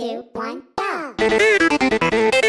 two, one, go!